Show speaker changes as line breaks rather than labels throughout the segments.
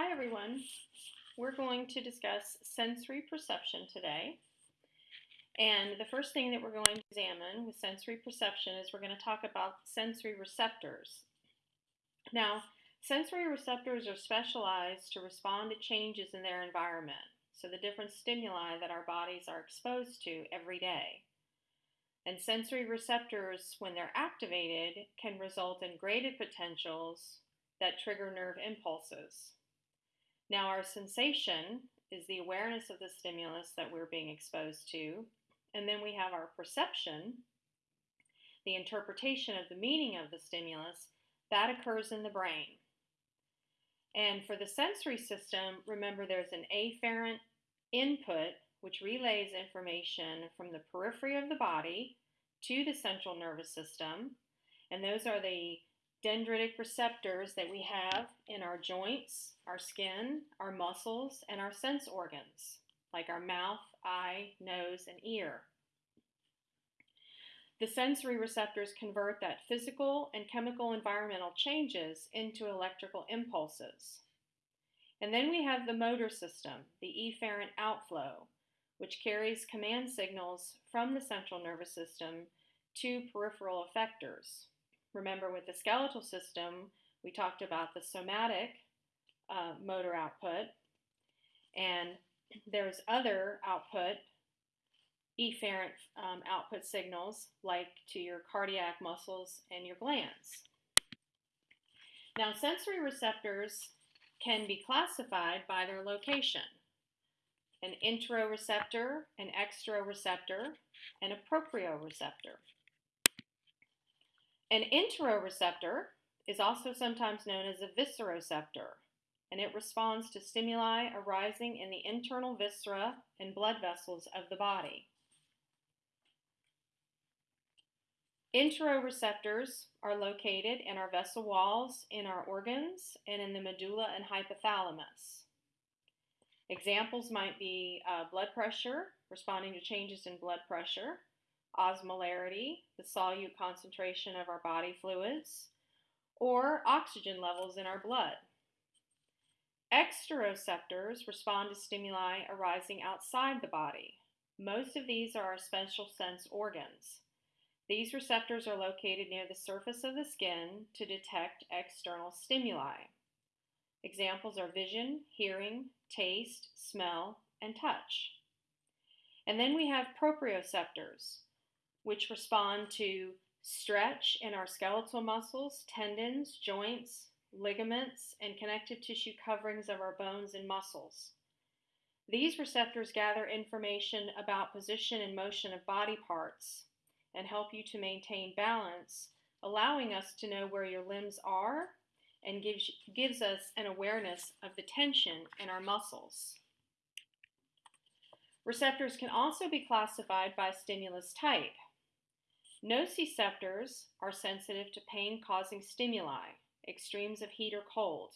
Hi everyone. We're going to discuss sensory perception today. And the first thing that we're going to examine with sensory perception is we're going to talk about sensory receptors. Now, sensory receptors are specialized to respond to changes in their environment, so the different stimuli that our bodies are exposed to every day. And sensory receptors, when they're activated, can result in graded potentials that trigger nerve impulses. Now, our sensation is the awareness of the stimulus that we're being exposed to, and then we have our perception, the interpretation of the meaning of the stimulus, that occurs in the brain. And for the sensory system, remember there's an afferent input which relays information from the periphery of the body to the central nervous system. And those are the dendritic receptors that we have in our joints, our skin, our muscles, and our sense organs, like our mouth, eye, nose, and ear. The sensory receptors convert that physical and chemical environmental changes into electrical impulses. And then we have the motor system, the efferent outflow, which carries command signals from the central nervous system to peripheral effectors. Remember, with the skeletal system, we talked about the somatic uh, motor output, and there's other output, efferent um, output signals, like to your cardiac muscles and your glands. Now, sensory receptors can be classified by their location an interoreceptor, an exteroreceptor, and a proprioreceptor. An interoreceptor is also sometimes known as a visceroceptor, and it responds to stimuli arising in the internal viscera and blood vessels of the body. Interoreceptors are located in our vessel walls, in our organs, and in the medulla and hypothalamus. Examples might be uh, blood pressure, responding to changes in blood pressure, osmolarity, the solute concentration of our body fluids, or oxygen levels in our blood. Exteroceptors respond to stimuli arising outside the body. Most of these are our special sense organs. These receptors are located near the surface of the skin to detect external stimuli. Examples are vision, hearing, taste, smell, and touch. And then we have proprioceptors, which respond to stretch in our skeletal muscles, tendons, joints, ligaments, and connective tissue coverings of our bones and muscles. These receptors gather information about position and motion of body parts and help you to maintain balance, allowing us to know where your limbs are and gives, gives us an awareness of the tension in our muscles. Receptors can also be classified by stimulus type. Nociceptors are sensitive to pain causing stimuli, extremes of heat or cold,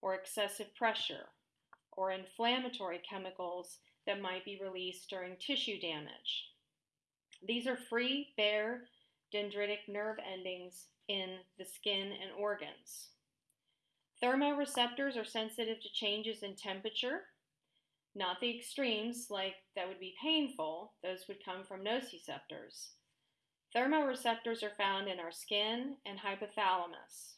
or excessive pressure, or inflammatory chemicals that might be released during tissue damage. These are free, bare, dendritic nerve endings in the skin and organs. Thermoreceptors are sensitive to changes in temperature, not the extremes like that would be painful, those would come from nociceptors. Thermoreceptors are found in our skin and hypothalamus.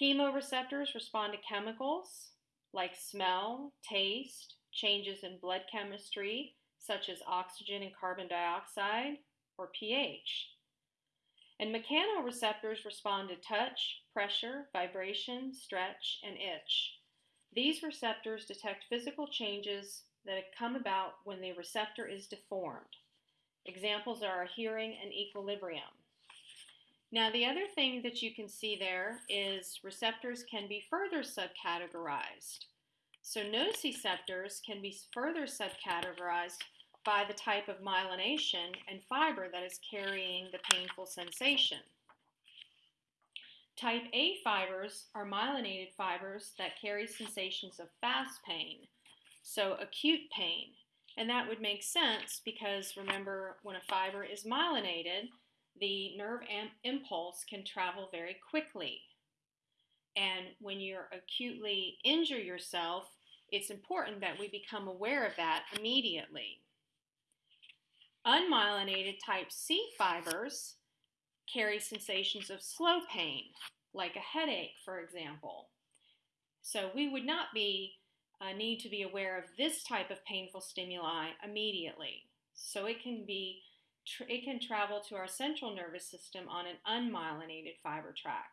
Chemoreceptors respond to chemicals like smell, taste, changes in blood chemistry, such as oxygen and carbon dioxide, or pH. And mechanoreceptors respond to touch, pressure, vibration, stretch, and itch. These receptors detect physical changes that come about when the receptor is deformed. Examples are hearing and equilibrium. Now, the other thing that you can see there is receptors can be further subcategorized. So, nociceptors can be further subcategorized by the type of myelination and fiber that is carrying the painful sensation. Type A fibers are myelinated fibers that carry sensations of fast pain, so acute pain, and that would make sense because remember, when a fiber is myelinated, the nerve impulse can travel very quickly. And when you're acutely injure yourself, it's important that we become aware of that immediately. Unmyelinated type C fibers carry sensations of slow pain, like a headache, for example. So we would not be uh, need to be aware of this type of painful stimuli immediately. So it can be it can travel to our central nervous system on an unmyelinated fiber tract.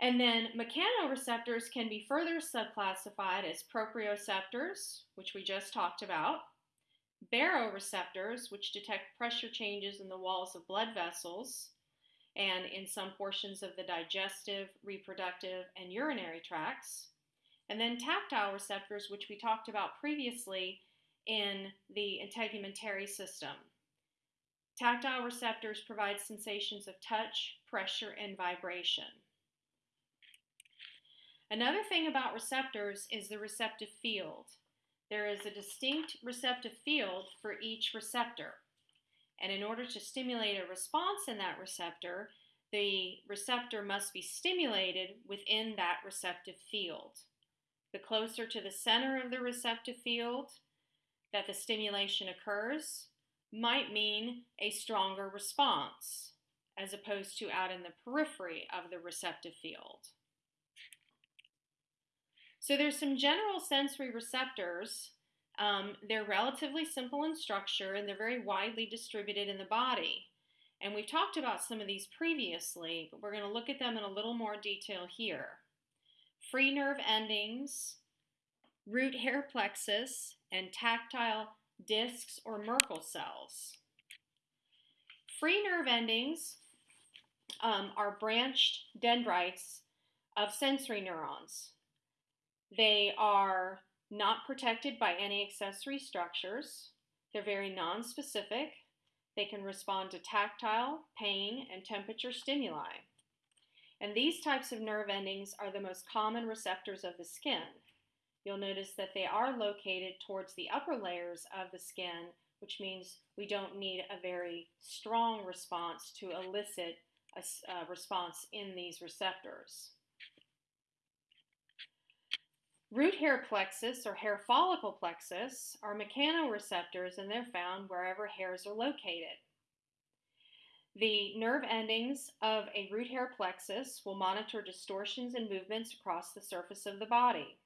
And then mechanoreceptors can be further subclassified as proprioceptors, which we just talked about, baroreceptors, which detect pressure changes in the walls of blood vessels and in some portions of the digestive, reproductive, and urinary tracts, and then tactile receptors, which we talked about previously in the integumentary system. Tactile receptors provide sensations of touch, pressure, and vibration. Another thing about receptors is the receptive field. There is a distinct receptive field for each receptor. And in order to stimulate a response in that receptor, the receptor must be stimulated within that receptive field. The closer to the center of the receptive field that the stimulation occurs might mean a stronger response as opposed to out in the periphery of the receptive field. So there's some general sensory receptors. Um, they're relatively simple in structure and they're very widely distributed in the body. And we've talked about some of these previously, but we're going to look at them in a little more detail here free nerve endings, root hair plexus, and tactile discs or Merkel cells. Free nerve endings um, are branched dendrites of sensory neurons. They are not protected by any accessory structures. They're very nonspecific. They can respond to tactile, pain, and temperature stimuli. And these types of nerve endings are the most common receptors of the skin. You'll notice that they are located towards the upper layers of the skin, which means we don't need a very strong response to elicit a, a uh, response in these receptors. Root hair plexus or hair follicle plexus are mechanoreceptors and they're found wherever hairs are located. The nerve endings of a root hair plexus will monitor distortions and movements across the surface of the body.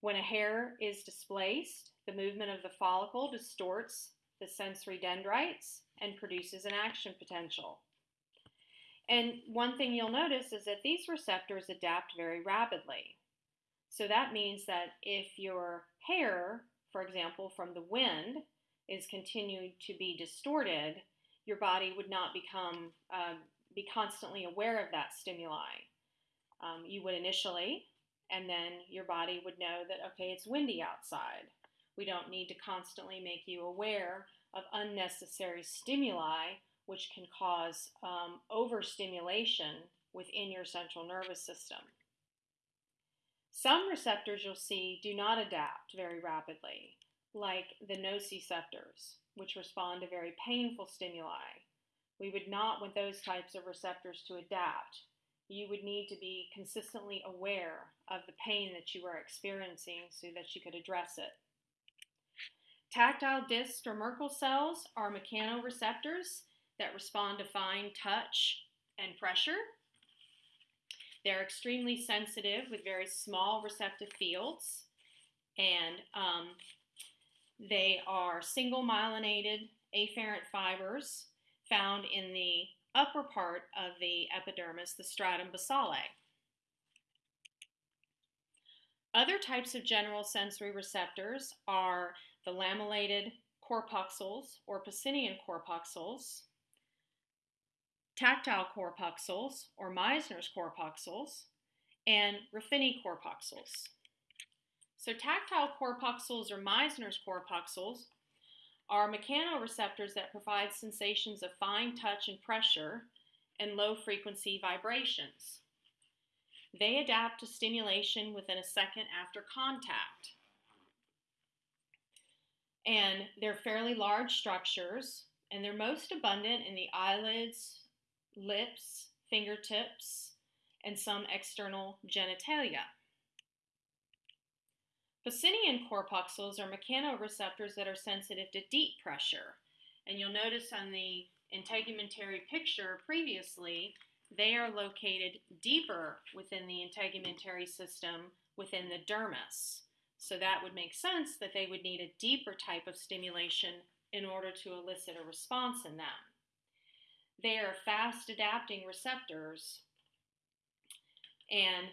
When a hair is displaced, the movement of the follicle distorts the sensory dendrites and produces an action potential. And one thing you'll notice is that these receptors adapt very rapidly. So that means that if your hair, for example, from the wind, is continued to be distorted, your body would not become uh, be constantly aware of that stimuli. Um, you would initially, and then your body would know that okay, it's windy outside. We don't need to constantly make you aware of unnecessary stimuli, which can cause um, overstimulation within your central nervous system. Some receptors you'll see do not adapt very rapidly, like the nociceptors, which respond to very painful stimuli. We would not want those types of receptors to adapt. You would need to be consistently aware of the pain that you are experiencing so that you could address it. Tactile discs or Merkel cells are mechanoreceptors that respond to fine touch and pressure they're extremely sensitive with very small receptive fields, and um, they are single myelinated afferent fibers found in the upper part of the epidermis, the stratum basale. Other types of general sensory receptors are the lamellated corpuscles or Pacinian corpuscles, tactile corpuscles or Meissner's corpuscles, and Ruffini corpuscles. So tactile corpuscles or Meissner's corpuscles are mechanoreceptors that provide sensations of fine touch and pressure and low frequency vibrations. They adapt to stimulation within a second after contact. And they're fairly large structures, and they're most abundant in the eyelids, lips, fingertips, and some external genitalia. Pacinian corpuscles are mechanoreceptors that are sensitive to deep pressure. And you'll notice on the integumentary picture previously, they are located deeper within the integumentary system within the dermis. So that would make sense that they would need a deeper type of stimulation in order to elicit a response in them. They are fast adapting receptors and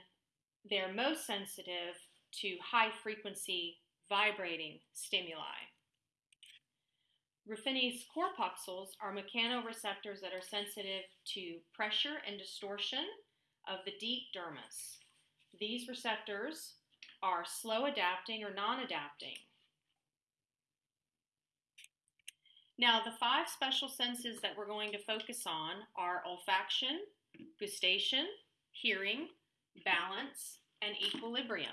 they're most sensitive to high frequency vibrating stimuli. Ruffini's corpuscles are mechanoreceptors that are sensitive to pressure and distortion of the deep dermis. These receptors are slow adapting or non adapting. Now, the five special senses that we're going to focus on are olfaction, gustation, hearing, balance, and equilibrium.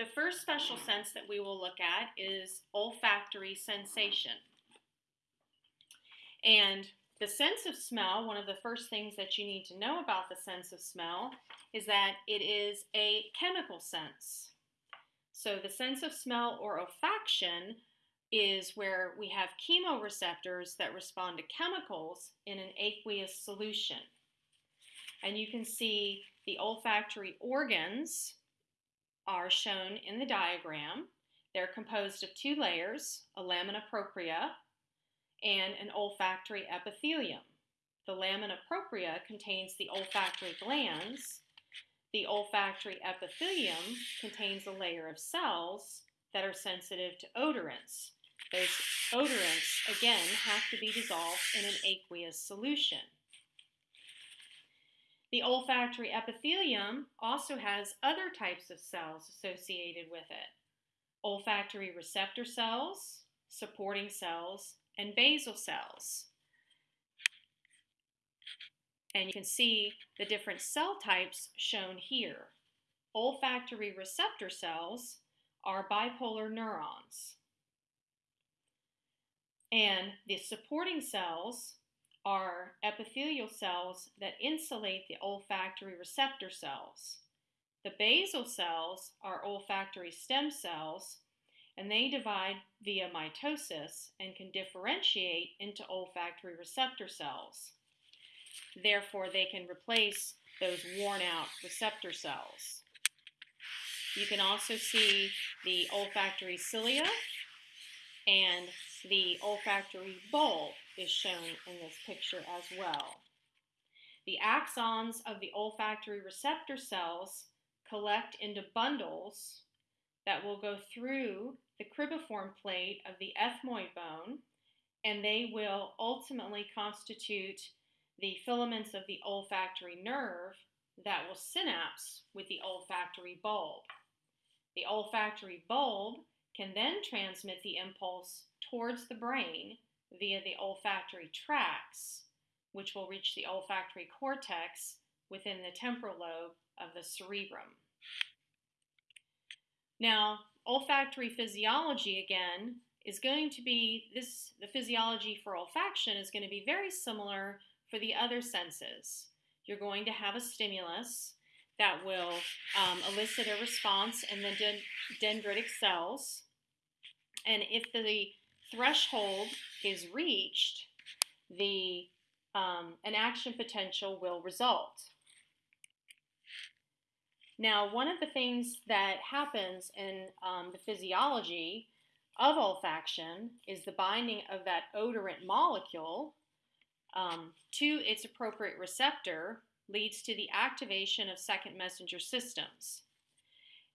The first special sense that we will look at is olfactory sensation. And the sense of smell, one of the first things that you need to know about the sense of smell is that it is a chemical sense. So the sense of smell or olfaction is where we have chemoreceptors that respond to chemicals in an aqueous solution. And you can see the olfactory organs are shown in the diagram. They're composed of two layers, a lamina propria and an olfactory epithelium. The lamina propria contains the olfactory glands. The olfactory epithelium contains a layer of cells that are sensitive to odorants. Those odorants, again, have to be dissolved in an aqueous solution. The olfactory epithelium also has other types of cells associated with it olfactory receptor cells, supporting cells, and basal cells. And you can see the different cell types shown here. Olfactory receptor cells are bipolar neurons. And the supporting cells are epithelial cells that insulate the olfactory receptor cells. The basal cells are olfactory stem cells, and they divide via mitosis and can differentiate into olfactory receptor cells. Therefore, they can replace those worn out receptor cells. You can also see the olfactory cilia and the olfactory bulb is shown in this picture as well. The axons of the olfactory receptor cells collect into bundles that will go through the cribriform plate of the ethmoid bone, and they will ultimately constitute the filaments of the olfactory nerve that will synapse with the olfactory bulb. The olfactory bulb can then transmit the impulse towards the brain via the olfactory tracts, which will reach the olfactory cortex within the temporal lobe of the cerebrum. Now, olfactory physiology again is going to be this the physiology for olfaction is going to be very similar for the other senses. You're going to have a stimulus that will um, elicit a response in the dendritic cells. And if the threshold is reached, the um, an action potential will result. Now, one of the things that happens in um, the physiology of olfaction is the binding of that odorant molecule um, to its appropriate receptor leads to the activation of second messenger systems.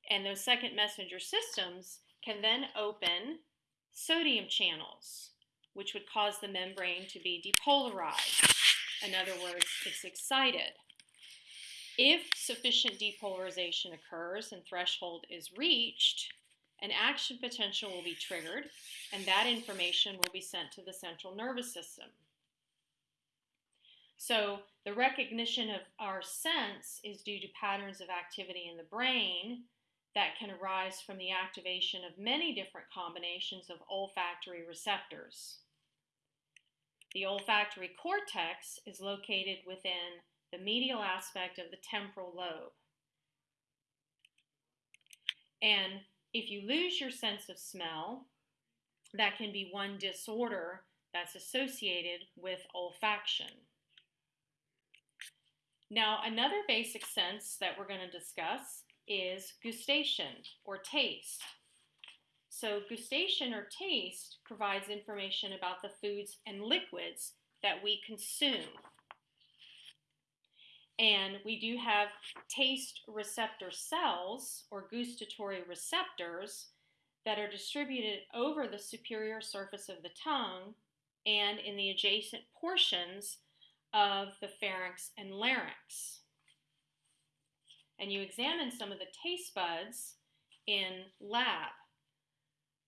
And those second messenger systems can then open sodium channels, which would cause the membrane to be depolarized. In other words, it's excited. If sufficient depolarization occurs and threshold is reached, an action potential will be triggered, and that information will be sent to the central nervous system. So, the recognition of our sense is due to patterns of activity in the brain that can arise from the activation of many different combinations of olfactory receptors. The olfactory cortex is located within the medial aspect of the temporal lobe. And if you lose your sense of smell, that can be one disorder that's associated with olfaction. Now, another basic sense that we're going to discuss is gustation or taste. So, gustation or taste provides information about the foods and liquids that we consume. And we do have taste receptor cells or gustatory receptors that are distributed over the superior surface of the tongue and in the adjacent portions of the pharynx and larynx. And you examine some of the taste buds in lab.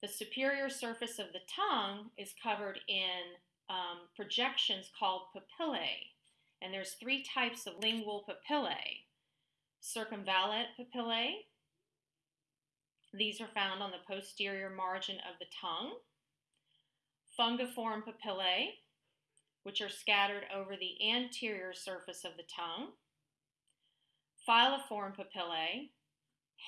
The superior surface of the tongue is covered in um, projections called papillae. And there's three types of lingual papillae. Circumvallate papillae. These are found on the posterior margin of the tongue. Fungiform papillae, which are scattered over the anterior surface of the tongue. Filiform papillae,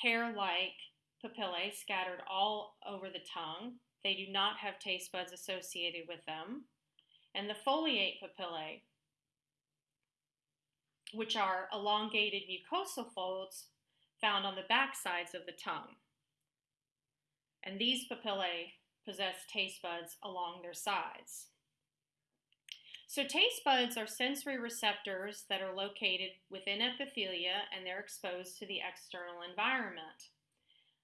hair-like papillae scattered all over the tongue. They do not have taste buds associated with them. And the foliate papillae, which are elongated mucosal folds found on the back sides of the tongue. And these papillae possess taste buds along their sides. So, taste buds are sensory receptors that are located within epithelia and they're exposed to the external environment.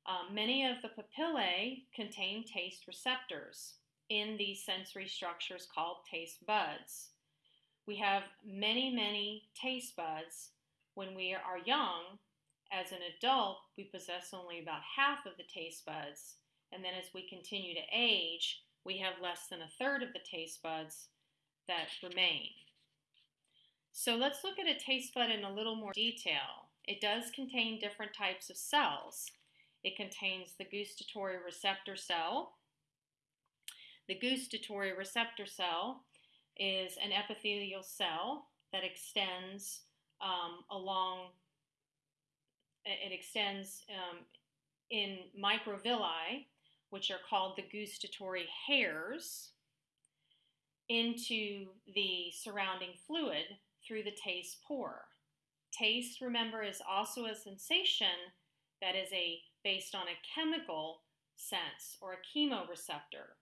Um, many of the papillae contain taste receptors in these sensory structures called taste buds. We have many, many taste buds when we are young. As an adult, we possess only about half of the taste buds. And then as we continue to age, we have less than a third of the taste buds that remain. So let's look at a taste bud in a little more detail. It does contain different types of cells. It contains the gustatory receptor cell. The gustatory receptor cell is an epithelial cell that extends um, along, it extends um, in microvilli, which are called the gustatory hairs, into the surrounding fluid through the taste pore. Taste, remember, is also a sensation that is a based on a chemical sense or a chemoreceptor.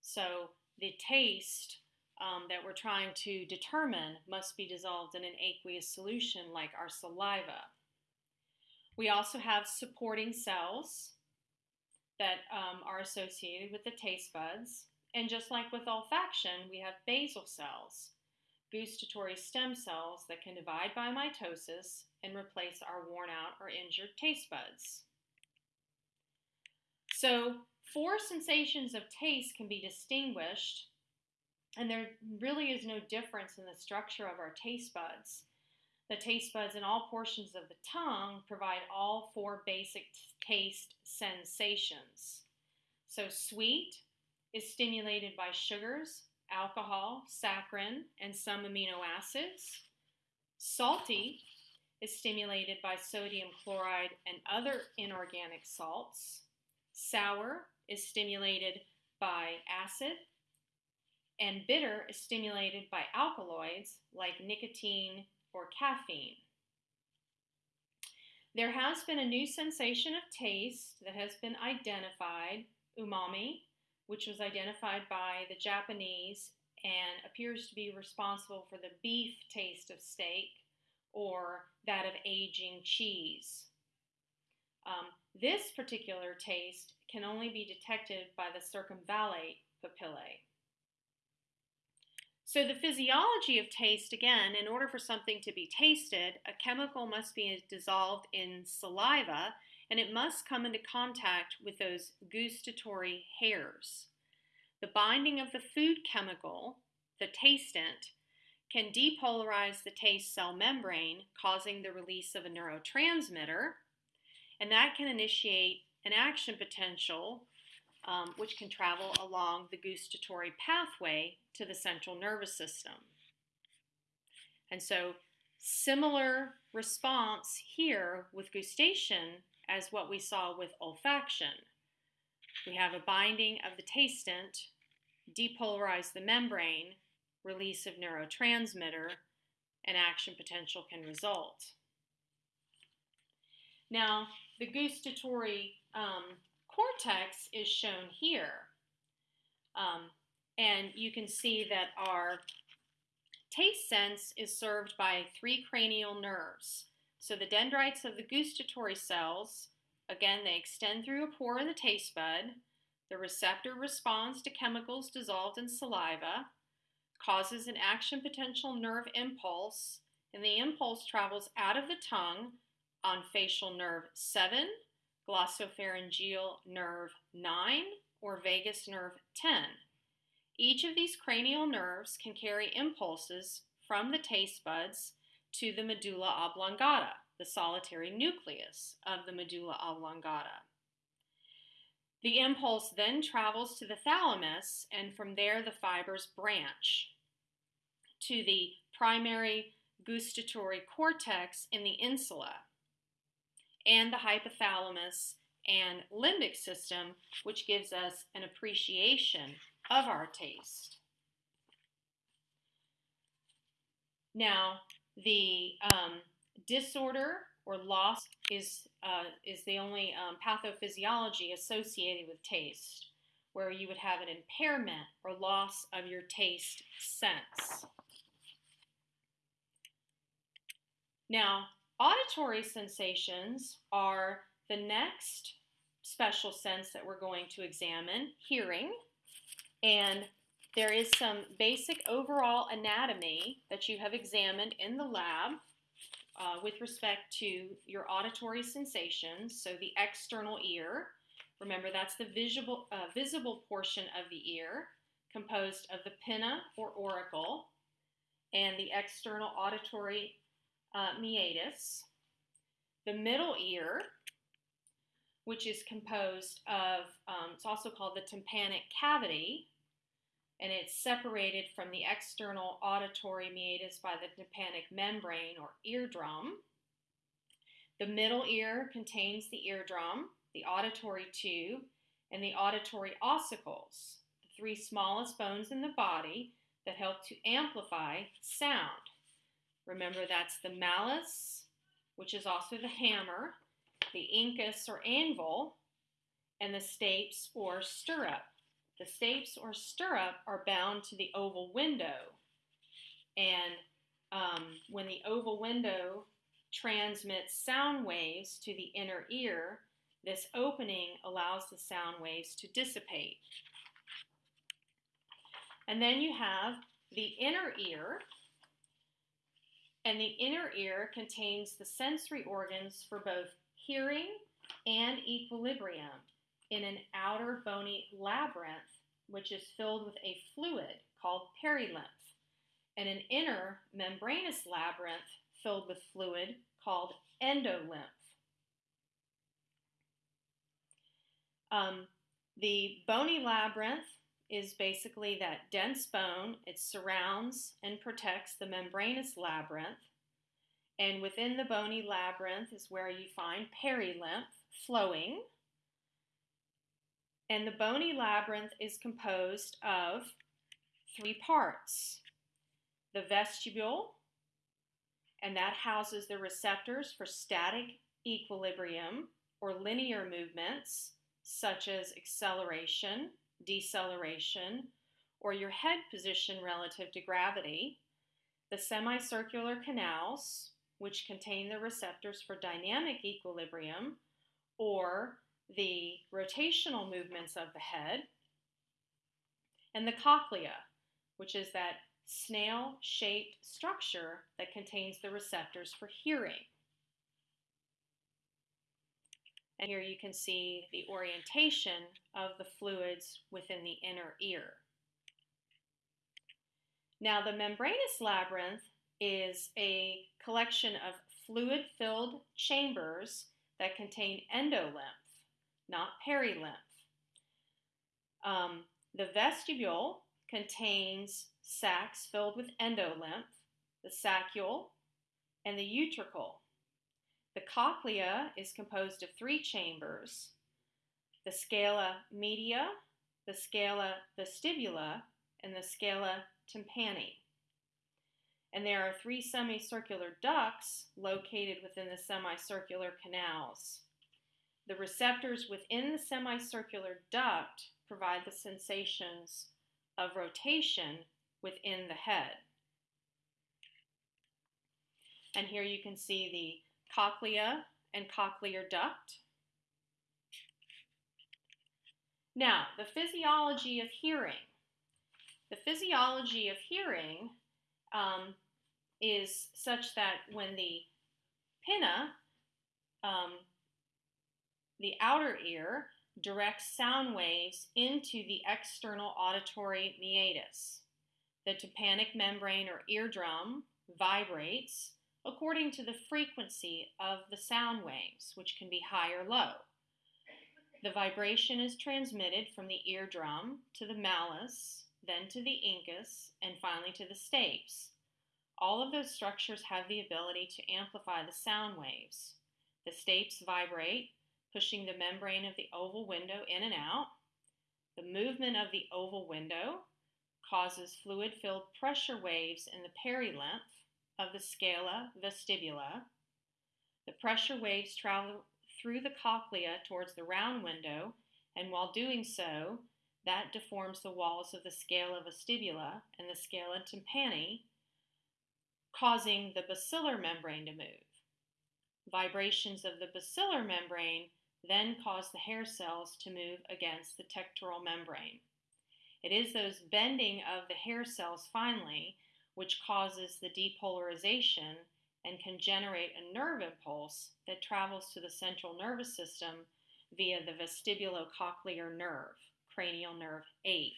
So the taste um, that we're trying to determine must be dissolved in an aqueous solution like our saliva. We also have supporting cells that um, are associated with the taste buds. And just like with olfaction, we have basal cells, gustatory stem cells that can divide by mitosis and replace our worn out or injured taste buds. So, four sensations of taste can be distinguished and there really is no difference in the structure of our taste buds. The taste buds in all portions of the tongue provide all four basic taste sensations. So, sweet is stimulated by sugars, alcohol, saccharin, and some amino acids. Salty is stimulated by sodium chloride and other inorganic salts. Sour is stimulated by acid and bitter is stimulated by alkaloids like nicotine or caffeine. There has been a new sensation of taste that has been identified, umami, which was identified by the Japanese and appears to be responsible for the beef taste of steak or that of aging cheese. Um, this particular taste can only be detected by the circumvallate papillae. So, the physiology of taste again, in order for something to be tasted, a chemical must be dissolved in saliva and it must come into contact with those gustatory hairs. The binding of the food chemical, the tastant, can depolarize the taste cell membrane, causing the release of a neurotransmitter, and that can initiate an action potential um, which can travel along the gustatory pathway to the central nervous system. And so, similar response here with gustation as what we saw with olfaction. We have a binding of the tastant, depolarize the membrane, release of neurotransmitter, and action potential can result. Now, the gustatory um, cortex is shown here. Um, and you can see that our taste sense is served by three cranial nerves. So the dendrites of the gustatory cells, again, they extend through a pore in the taste bud. The receptor responds to chemicals dissolved in saliva, causes an action potential nerve impulse, and the impulse travels out of the tongue on facial nerve 7, glossopharyngeal nerve 9, or vagus nerve 10. Each of these cranial nerves can carry impulses from the taste buds to the medulla oblongata, the solitary nucleus of the medulla oblongata. The impulse then travels to the thalamus, and from there the fibers branch to the primary gustatory cortex in the insula and the hypothalamus and limbic system, which gives us an appreciation of our taste. Now, the um, disorder or loss is, uh, is the only um, pathophysiology associated with taste, where you would have an impairment or loss of your taste sense. Now, auditory sensations are the next special sense that we're going to examine, hearing. And there is some basic overall anatomy that you have examined in the lab uh, with respect to your auditory sensations. So the external ear, remember that's the visible, uh, visible portion of the ear, composed of the pinna or auricle, and the external auditory uh, meatus. The middle ear, which is composed of, um, it's also called the tympanic cavity, and it's separated from the external auditory meatus by the tympanic membrane or eardrum. The middle ear contains the eardrum, the auditory tube, and the auditory ossicles, the three smallest bones in the body that help to amplify sound. Remember, that's the malleus, which is also the hammer, the incus or anvil, and the stapes or stirrup. The stapes or stirrup are bound to the oval window. And um, when the oval window transmits sound waves to the inner ear, this opening allows the sound waves to dissipate. And then you have the inner ear, and the inner ear contains the sensory organs for both hearing and equilibrium in an outer bony labyrinth, which is filled with a fluid called perilymph, and an inner membranous labyrinth filled with fluid called endolymph. Um, the bony labyrinth is basically that dense bone. It surrounds and protects the membranous labyrinth. And within the bony labyrinth is where you find perilymph flowing. And the bony labyrinth is composed of three parts. The vestibule, and that houses the receptors for static equilibrium or linear movements, such as acceleration, deceleration, or your head position relative to gravity, the semicircular canals, which contain the receptors for dynamic equilibrium, or the rotational movements of the head, and the cochlea, which is that snail shaped structure that contains the receptors for hearing. And here you can see the orientation of the fluids within the inner ear. Now, the membranous labyrinth is a collection of fluid filled chambers that contain endolymph, not perilymph. Um, the vestibule contains sacs filled with endolymph, the saccule, and the utricle. The cochlea is composed of three chambers the scala media, the scala vestibula, and the scala tympani. And there are three semicircular ducts located within the semicircular canals. The receptors within the semicircular duct provide the sensations of rotation within the head. And here you can see the cochlea and cochlear duct. Now, the physiology of hearing. The physiology of hearing um, is such that when the pinna, um, the outer ear, directs sound waves into the external auditory meatus. The tympanic membrane or eardrum vibrates according to the frequency of the sound waves, which can be high or low. The vibration is transmitted from the eardrum to the malleus, then to the incus, and finally to the stapes. All of those structures have the ability to amplify the sound waves. The stapes vibrate, pushing the membrane of the oval window in and out. The movement of the oval window causes fluid filled pressure waves in the perilymph of the scala vestibula. The pressure waves travel through the cochlea towards the round window, and while doing so, that deforms the walls of the scala vestibula and the scala tympani, causing the basilar membrane to move. Vibrations of the basilar membrane then cause the hair cells to move against the tectoral membrane. It is those bending of the hair cells finally which causes the depolarization and can generate a nerve impulse that travels to the central nervous system via the vestibulocochlear nerve, cranial nerve 8.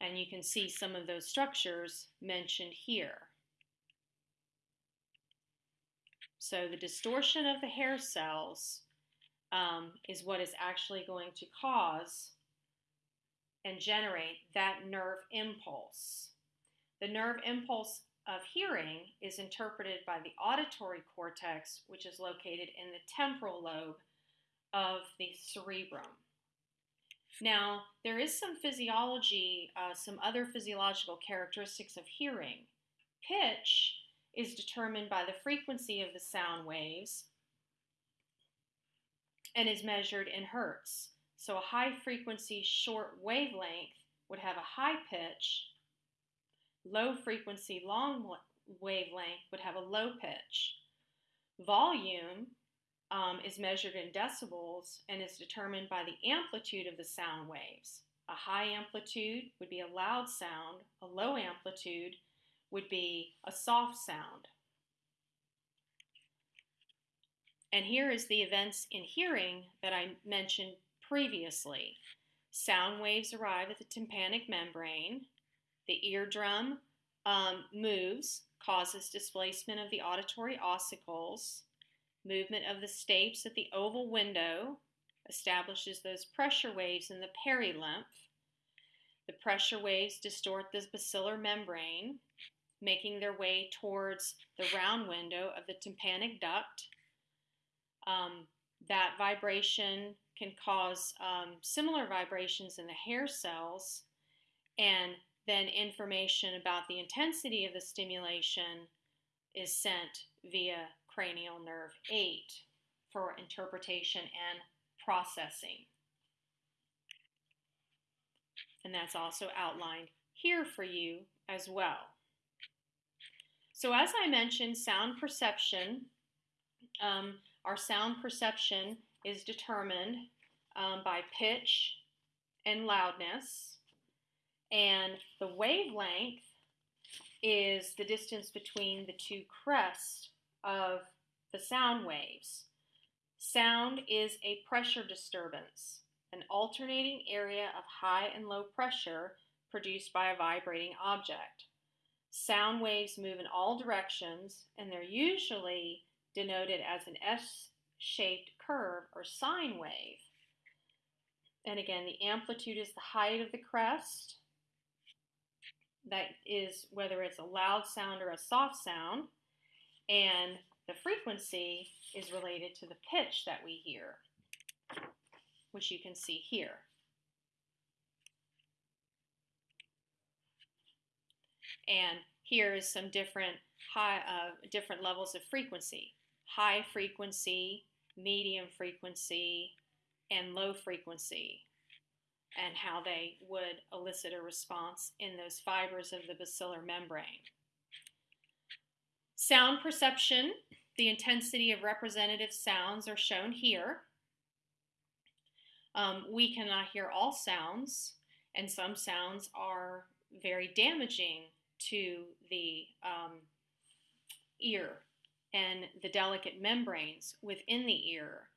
And you can see some of those structures mentioned here. So the distortion of the hair cells um, is what is actually going to cause and generate that nerve impulse. The nerve impulse of hearing is interpreted by the auditory cortex, which is located in the temporal lobe of the cerebrum. Now, there is some physiology, uh, some other physiological characteristics of hearing. Pitch is determined by the frequency of the sound waves and is measured in hertz. So a high frequency short wavelength would have a high pitch, low frequency long wavelength would have a low pitch. Volume um, is measured in decibels and is determined by the amplitude of the sound waves. A high amplitude would be a loud sound, a low amplitude would be a soft sound. And here is the events in hearing that I mentioned previously. Sound waves arrive at the tympanic membrane. The eardrum um, moves, causes displacement of the auditory ossicles. Movement of the stapes at the oval window establishes those pressure waves in the perilymph. The pressure waves distort the basilar membrane, making their way towards the round window of the tympanic duct. Um, that vibration can cause um, similar vibrations in the hair cells, and then information about the intensity of the stimulation is sent via cranial nerve 8 for interpretation and processing. And that's also outlined here for you as well. So, as I mentioned, sound perception, um, our sound perception is determined um, by pitch and loudness, and the wavelength is the distance between the two crests of the sound waves. Sound is a pressure disturbance, an alternating area of high and low pressure produced by a vibrating object. Sound waves move in all directions, and they're usually denoted as an S shaped curve or sine wave. and again, the amplitude is the height of the crest. That is whether it's a loud sound or a soft sound. And the frequency is related to the pitch that we hear, which you can see here. And here is some different high, uh, different levels of frequency. High frequency, medium frequency, and low frequency, and how they would elicit a response in those fibers of the basilar membrane. Sound perception, the intensity of representative sounds are shown here. Um, we cannot hear all sounds, and some sounds are very damaging to the um, ear and the delicate membranes within the ear.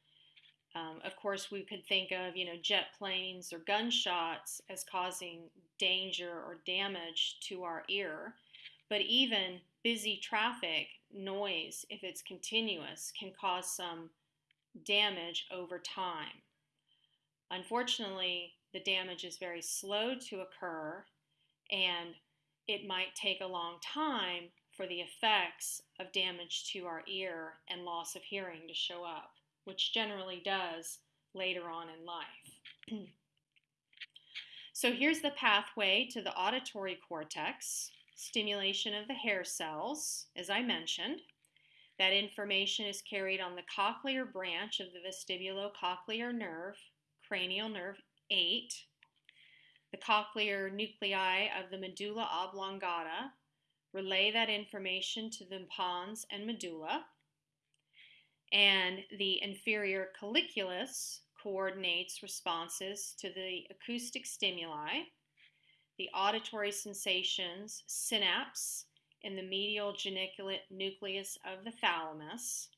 Um, of course, we could think of you know jet planes or gunshots as causing danger or damage to our ear, but even busy traffic noise, if it's continuous, can cause some damage over time. Unfortunately, the damage is very slow to occur, and it might take a long time for the effects of damage to our ear and loss of hearing to show up, which generally does later on in life. so here's the pathway to the auditory cortex, stimulation of the hair cells, as I mentioned. That information is carried on the cochlear branch of the vestibulocochlear nerve, cranial nerve 8, the cochlear nuclei of the medulla oblongata relay that information to the pons and medulla. And the inferior colliculus coordinates responses to the acoustic stimuli, the auditory sensations synapse in the medial geniculate nucleus of the thalamus,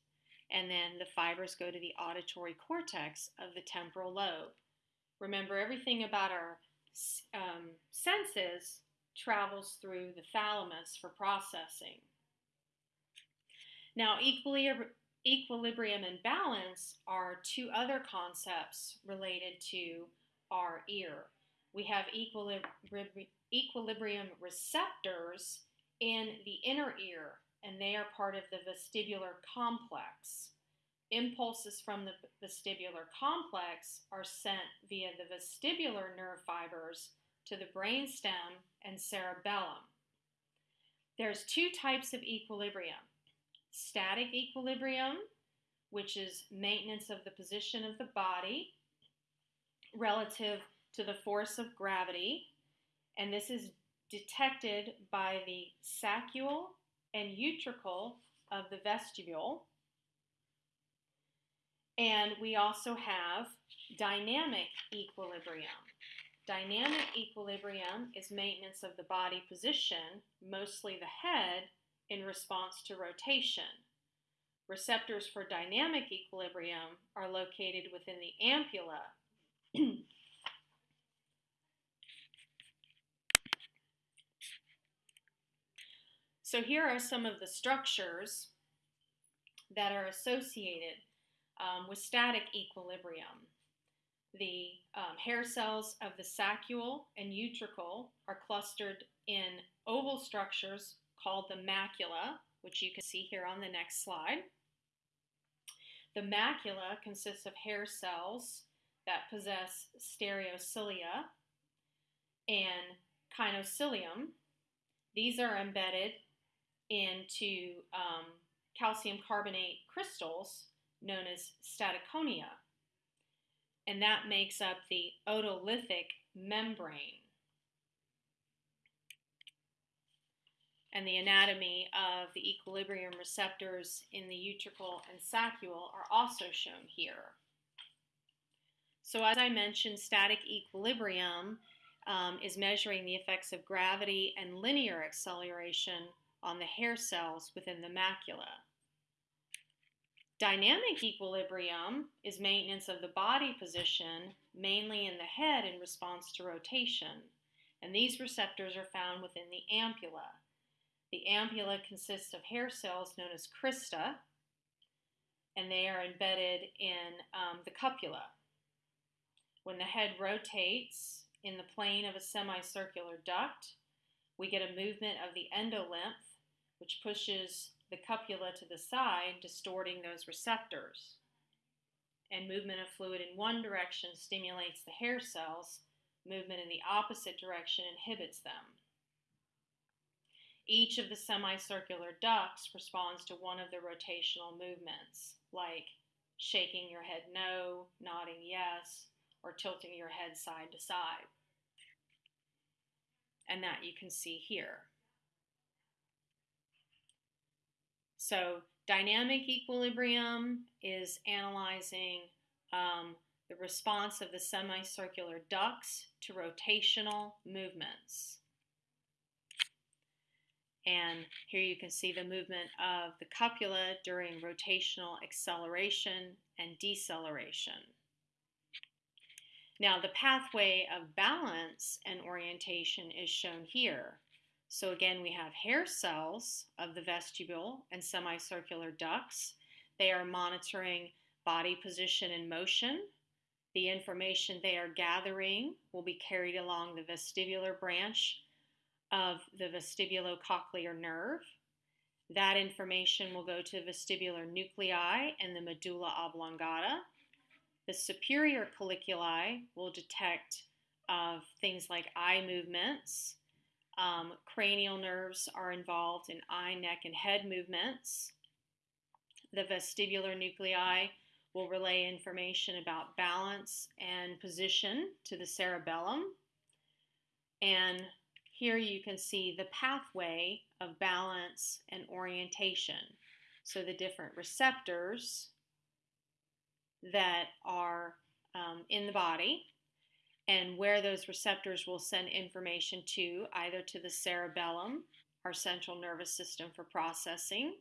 and then the fibers go to the auditory cortex of the temporal lobe. Remember, everything about our um, senses travels through the thalamus for processing. Now, equilibrium and balance are two other concepts related to our ear. We have equilibrium receptors in the inner ear, and they are part of the vestibular complex. Impulses from the vestibular complex are sent via the vestibular nerve fibers to the brainstem and cerebellum. There's two types of equilibrium. Static equilibrium, which is maintenance of the position of the body relative to the force of gravity, and this is detected by the saccule and utricle of the vestibule and we also have dynamic equilibrium. Dynamic equilibrium is maintenance of the body position, mostly the head, in response to rotation. Receptors for dynamic equilibrium are located within the ampulla. so here are some of the structures that are associated um, with static equilibrium. The um, hair cells of the saccule and utricle are clustered in oval structures called the macula, which you can see here on the next slide. The macula consists of hair cells that possess stereocilia and kinocilium. These are embedded into um, calcium carbonate crystals known as statoconia, and that makes up the otolithic membrane. And the anatomy of the equilibrium receptors in the utricle and saccule are also shown here. So as I mentioned, static equilibrium um, is measuring the effects of gravity and linear acceleration on the hair cells within the macula. Dynamic equilibrium is maintenance of the body position, mainly in the head in response to rotation, and these receptors are found within the ampulla. The ampulla consists of hair cells known as crista, and they are embedded in um, the cupula. When the head rotates in the plane of a semicircular duct, we get a movement of the endolymph, which pushes the cupula to the side, distorting those receptors. And movement of fluid in one direction stimulates the hair cells, movement in the opposite direction inhibits them. Each of the semicircular ducts responds to one of the rotational movements, like shaking your head no, nodding yes, or tilting your head side to side. And that you can see here. So, dynamic equilibrium is analyzing um, the response of the semicircular ducts to rotational movements. And here you can see the movement of the cupula during rotational acceleration and deceleration. Now, the pathway of balance and orientation is shown here. So, again, we have hair cells of the vestibule and semicircular ducts. They are monitoring body position and motion. The information they are gathering will be carried along the vestibular branch of the vestibulocochlear nerve. That information will go to vestibular nuclei and the medulla oblongata. The superior colliculi will detect uh, things like eye movements. Um, cranial nerves are involved in eye, neck, and head movements. The vestibular nuclei will relay information about balance and position to the cerebellum. And here you can see the pathway of balance and orientation. So the different receptors that are um, in the body and where those receptors will send information to, either to the cerebellum, our central nervous system for processing,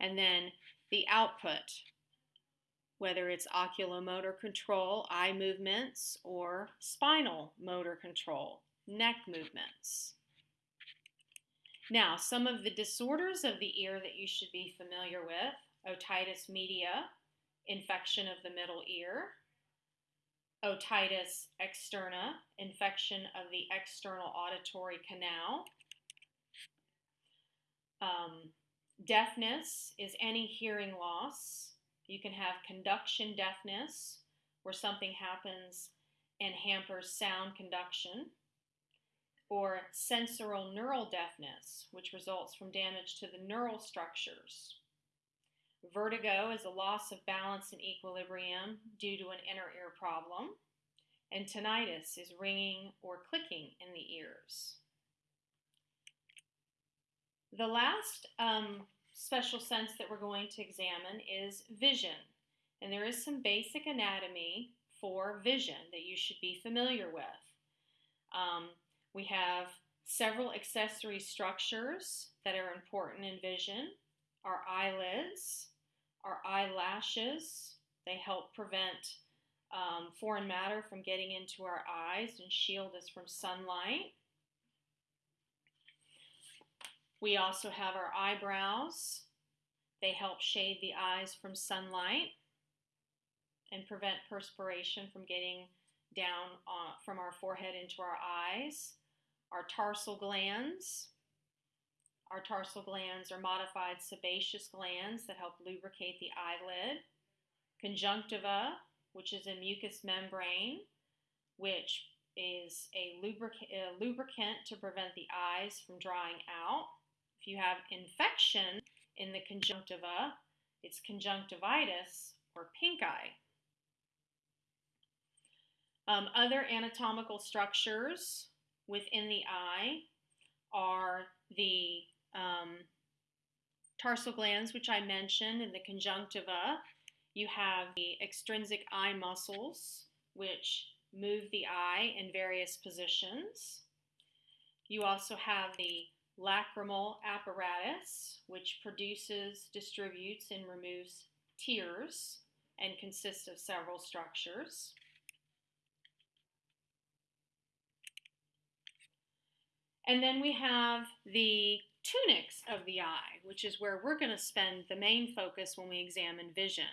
and then the output, whether it's oculomotor control, eye movements, or spinal motor control neck movements. Now, some of the disorders of the ear that you should be familiar with otitis media, infection of the middle ear, otitis externa, infection of the external auditory canal. Um, deafness is any hearing loss. You can have conduction deafness, where something happens and hampers sound conduction or sensorineural neural deafness, which results from damage to the neural structures. Vertigo is a loss of balance and equilibrium due to an inner ear problem. And tinnitus is ringing or clicking in the ears. The last um, special sense that we're going to examine is vision. And there is some basic anatomy for vision that you should be familiar with. Um, we have several accessory structures that are important in vision our eyelids, our eyelashes. They help prevent um, foreign matter from getting into our eyes and shield us from sunlight. We also have our eyebrows. They help shade the eyes from sunlight and prevent perspiration from getting down uh, from our forehead into our eyes our tarsal glands. Our tarsal glands are modified sebaceous glands that help lubricate the eyelid. Conjunctiva, which is a mucous membrane, which is a, a lubricant to prevent the eyes from drying out. If you have infection in the conjunctiva, it's conjunctivitis or pink eye. Um, other anatomical structures within the eye are the um, tarsal glands, which I mentioned, and the conjunctiva. You have the extrinsic eye muscles, which move the eye in various positions. You also have the lacrimal apparatus, which produces, distributes, and removes tears and consists of several structures. And then we have the tunics of the eye, which is where we're going to spend the main focus when we examine vision.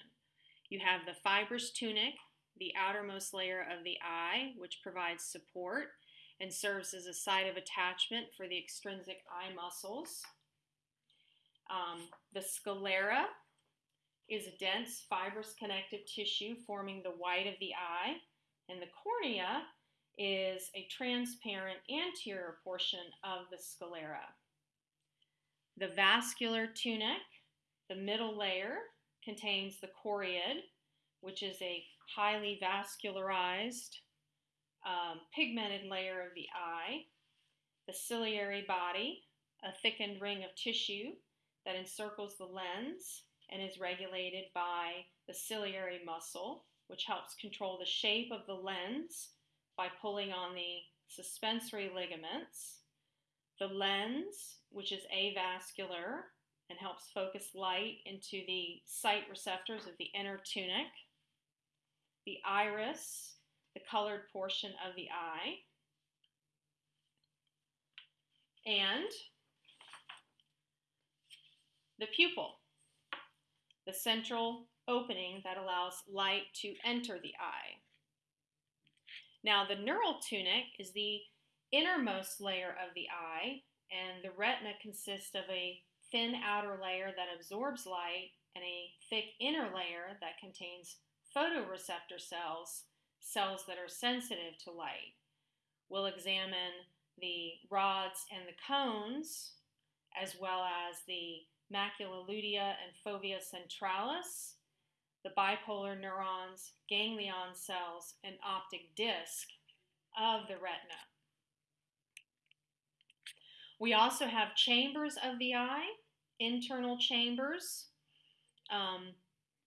You have the fibrous tunic, the outermost layer of the eye, which provides support and serves as a site of attachment for the extrinsic eye muscles. Um, the sclera is a dense fibrous connective tissue forming the white of the eye, and the cornea is a transparent anterior portion of the sclera. The vascular tunic, the middle layer, contains the choroid, which is a highly vascularized, um, pigmented layer of the eye, the ciliary body, a thickened ring of tissue that encircles the lens and is regulated by the ciliary muscle, which helps control the shape of the lens by pulling on the suspensory ligaments. The lens, which is avascular and helps focus light into the sight receptors of the inner tunic. The iris, the colored portion of the eye. And the pupil, the central opening that allows light to enter the eye. Now, the neural tunic is the innermost layer of the eye, and the retina consists of a thin outer layer that absorbs light and a thick inner layer that contains photoreceptor cells, cells that are sensitive to light. We'll examine the rods and the cones, as well as the macula lutea and fovea centralis, the bipolar neurons, ganglion cells, and optic disc of the retina. We also have chambers of the eye, internal chambers. Um,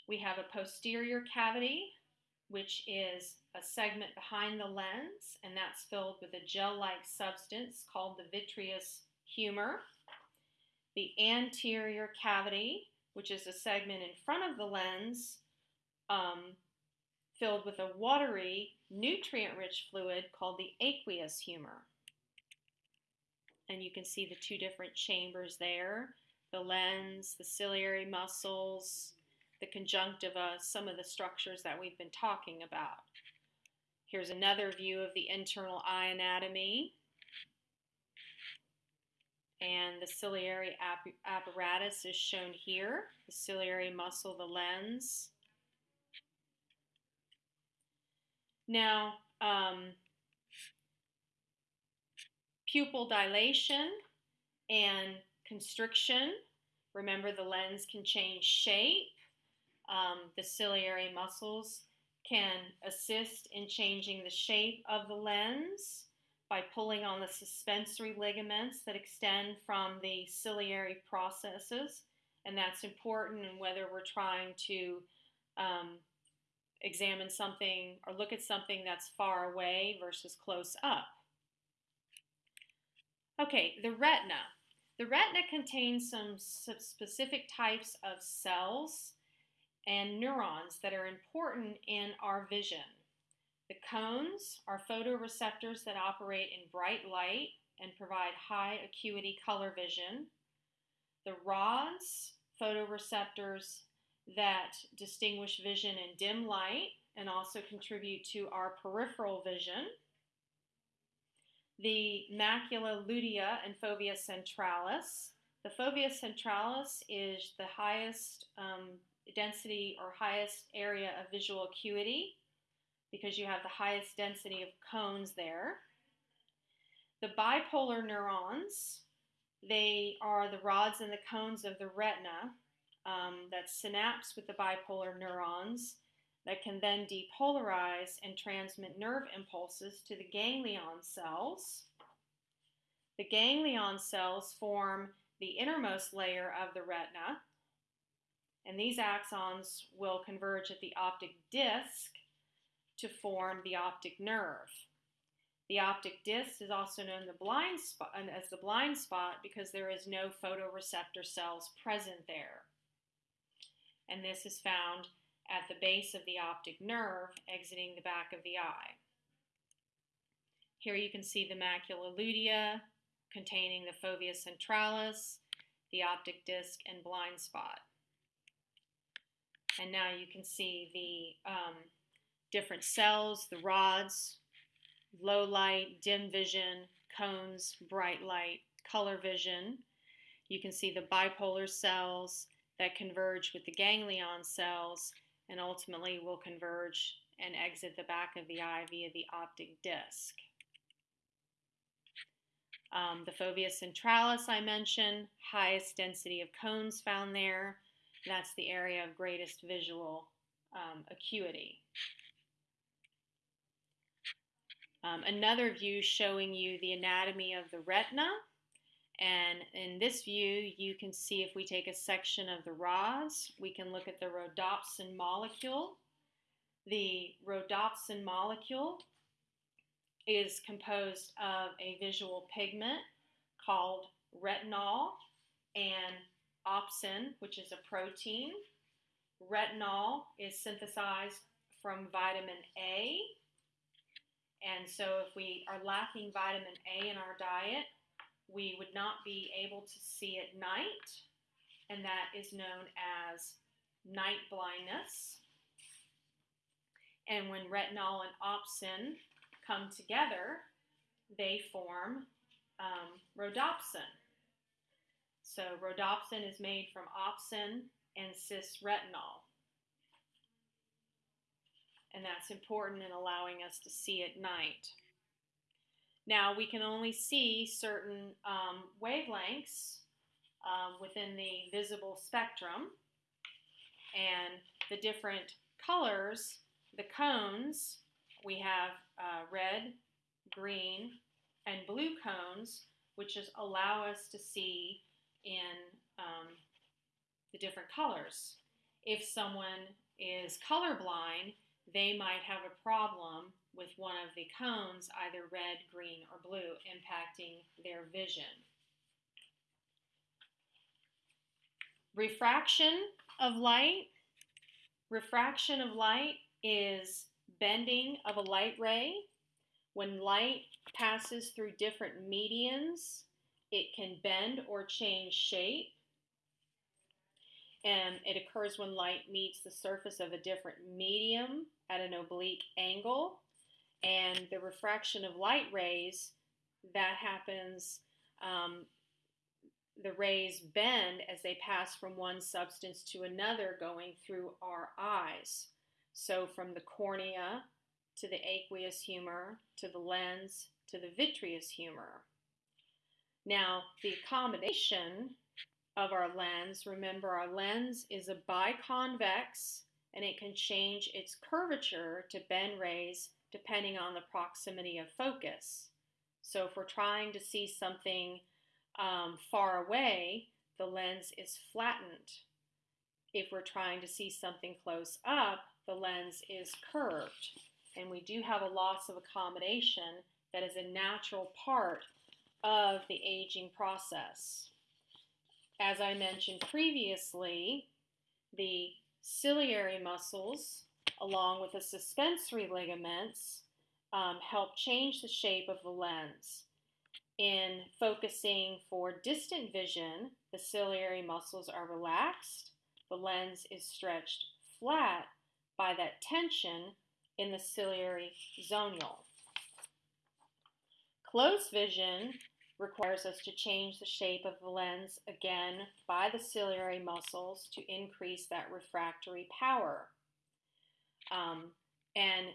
we have a posterior cavity, which is a segment behind the lens, and that's filled with a gel-like substance called the vitreous humor. The anterior cavity, which is a segment in front of the lens, um, filled with a watery, nutrient-rich fluid called the aqueous humor. And you can see the two different chambers there, the lens, the ciliary muscles, the conjunctiva, some of the structures that we've been talking about. Here's another view of the internal eye anatomy. And the ciliary apparatus is shown here, the ciliary muscle, the lens. Now, um, pupil dilation and constriction. Remember, the lens can change shape. Um, the ciliary muscles can assist in changing the shape of the lens by pulling on the suspensory ligaments that extend from the ciliary processes. And that's important in whether we're trying to um, examine something or look at something that's far away versus close up. Okay, the retina. The retina contains some specific types of cells and neurons that are important in our vision. The cones are photoreceptors that operate in bright light and provide high acuity color vision. The rods, photoreceptors that distinguish vision in dim light and also contribute to our peripheral vision. The macula lutea and fovea centralis. The fovea centralis is the highest um, density or highest area of visual acuity because you have the highest density of cones there. The bipolar neurons, they are the rods and the cones of the retina um, that synapse with the bipolar neurons that can then depolarize and transmit nerve impulses to the ganglion cells. The ganglion cells form the innermost layer of the retina, and these axons will converge at the optic disc to form the optic nerve. The optic disc is also known the blind spot, as the blind spot because there is no photoreceptor cells present there and this is found at the base of the optic nerve exiting the back of the eye. Here you can see the macula lutea containing the fovea centralis, the optic disc, and blind spot. And now you can see the um, different cells, the rods, low light, dim vision, cones, bright light, color vision. You can see the bipolar cells that converge with the ganglion cells and ultimately will converge and exit the back of the eye via the optic disc. Um, the fovea centralis I mentioned, highest density of cones found there. That's the area of greatest visual um, acuity. Um, another view showing you the anatomy of the retina. And in this view, you can see if we take a section of the rods, we can look at the rhodopsin molecule. The rhodopsin molecule is composed of a visual pigment called retinol and opsin, which is a protein. Retinol is synthesized from vitamin A. And so if we are lacking vitamin A in our diet, we would not be able to see at night, and that is known as night blindness. And when retinol and opsin come together, they form um, rhodopsin. So rhodopsin is made from opsin and cis-retinol. And that's important in allowing us to see at night. Now we can only see certain um, wavelengths um, within the visible spectrum and the different colors, the cones, we have uh, red, green, and blue cones, which is allow us to see in um, the different colors. If someone is colorblind, they might have a problem with one of the cones, either red, green, or blue, impacting their vision. Refraction of light. Refraction of light is bending of a light ray. When light passes through different medians, it can bend or change shape. And it occurs when light meets the surface of a different medium at an oblique angle. And the refraction of light rays, that happens, um, the rays bend as they pass from one substance to another going through our eyes. So from the cornea to the aqueous humor to the lens to the vitreous humor. Now, the accommodation of our lens, remember our lens is a biconvex and it can change its curvature to bend rays depending on the proximity of focus. So if we're trying to see something um, far away, the lens is flattened. If we're trying to see something close up, the lens is curved. And we do have a loss of accommodation that is a natural part of the aging process. As I mentioned previously, the ciliary muscles, along with the suspensory ligaments, um, help change the shape of the lens. In focusing for distant vision, the ciliary muscles are relaxed, the lens is stretched flat, by that tension in the ciliary zonule. Close vision requires us to change the shape of the lens again by the ciliary muscles to increase that refractory power. Um, and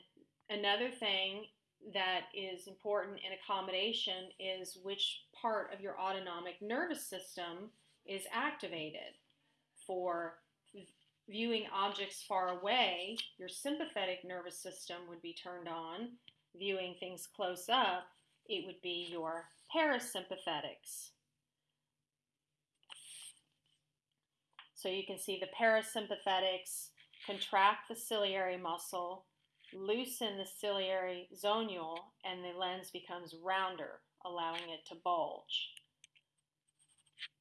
another thing that is important in accommodation is which part of your autonomic nervous system is activated. For viewing objects far away, your sympathetic nervous system would be turned on. Viewing things close up, it would be your parasympathetics. So you can see the parasympathetics contract the ciliary muscle, loosen the ciliary zonule, and the lens becomes rounder, allowing it to bulge.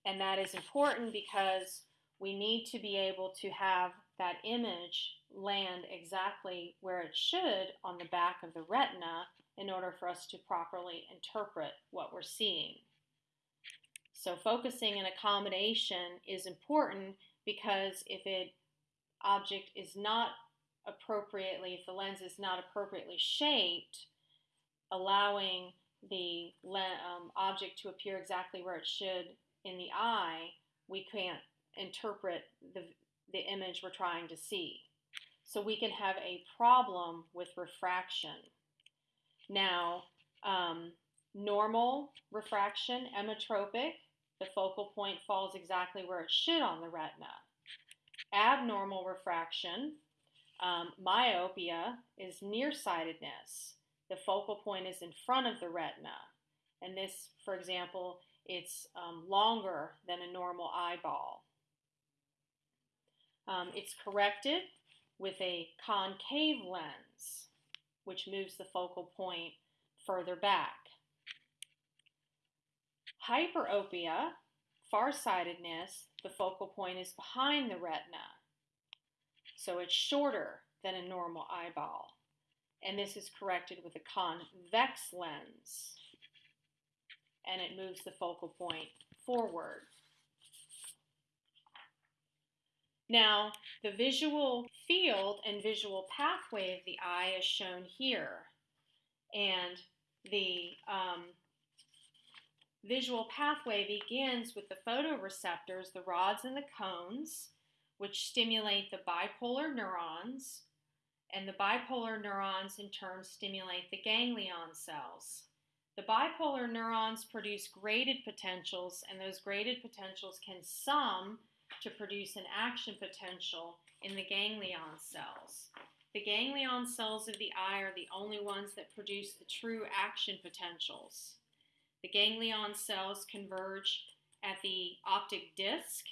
And that is important because we need to be able to have that image land exactly where it should on the back of the retina in order for us to properly interpret what we're seeing. So focusing and accommodation is important because if it object is not appropriately, if the lens is not appropriately shaped, allowing the um, object to appear exactly where it should in the eye, we can't interpret the, the image we're trying to see. So we can have a problem with refraction. Now, um, normal refraction, emmetropic, the focal point falls exactly where it should on the retina. Abnormal refraction, um, myopia, is nearsightedness. The focal point is in front of the retina. And this, for example, it's um, longer than a normal eyeball. Um, it's corrected with a concave lens, which moves the focal point further back. Hyperopia, farsightedness, the focal point is behind the retina. So it's shorter than a normal eyeball. And this is corrected with a convex lens. And it moves the focal point forward. Now, the visual field and visual pathway of the eye is shown here. And the um, visual pathway begins with the photoreceptors, the rods and the cones, which stimulate the bipolar neurons, and the bipolar neurons in turn stimulate the ganglion cells. The bipolar neurons produce graded potentials, and those graded potentials can sum to produce an action potential in the ganglion cells. The ganglion cells of the eye are the only ones that produce the true action potentials. The ganglion cells converge at the optic disc,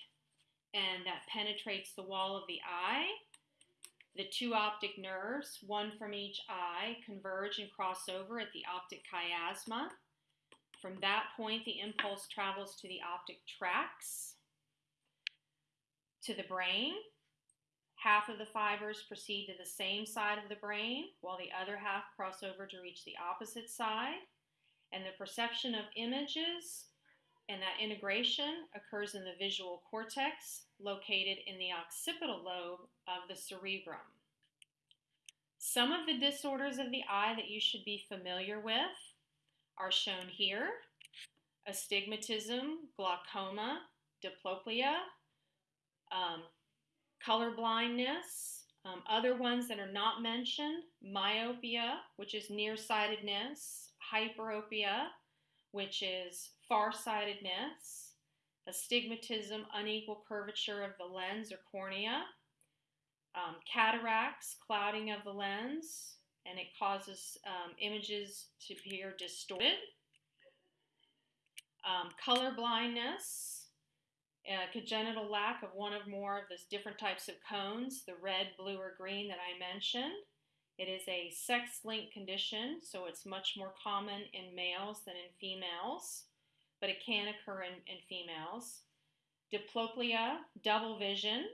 and that penetrates the wall of the eye. The two optic nerves, one from each eye, converge and cross over at the optic chiasma. From that point, the impulse travels to the optic tracts, to the brain. Half of the fibers proceed to the same side of the brain, while the other half cross over to reach the opposite side and the perception of images and that integration occurs in the visual cortex located in the occipital lobe of the cerebrum. Some of the disorders of the eye that you should be familiar with are shown here astigmatism, glaucoma, diplopia, um, color blindness, um, other ones that are not mentioned myopia, which is nearsightedness, hyperopia, which is farsightedness, astigmatism, unequal curvature of the lens or cornea, um, cataracts, clouding of the lens, and it causes um, images to appear distorted. Um, color blindness, congenital lack of one or more of the different types of cones, the red, blue, or green that I mentioned. It is a sex linked condition, so it's much more common in males than in females, but it can occur in, in females. Diplopia, double vision,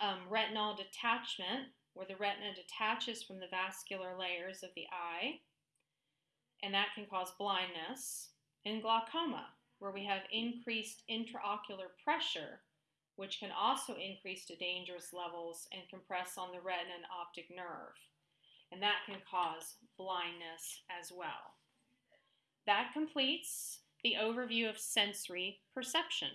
um, retinal detachment, where the retina detaches from the vascular layers of the eye, and that can cause blindness. And glaucoma, where we have increased intraocular pressure which can also increase to dangerous levels and compress on the retina and optic nerve. And that can cause blindness as well. That completes the overview of sensory perception.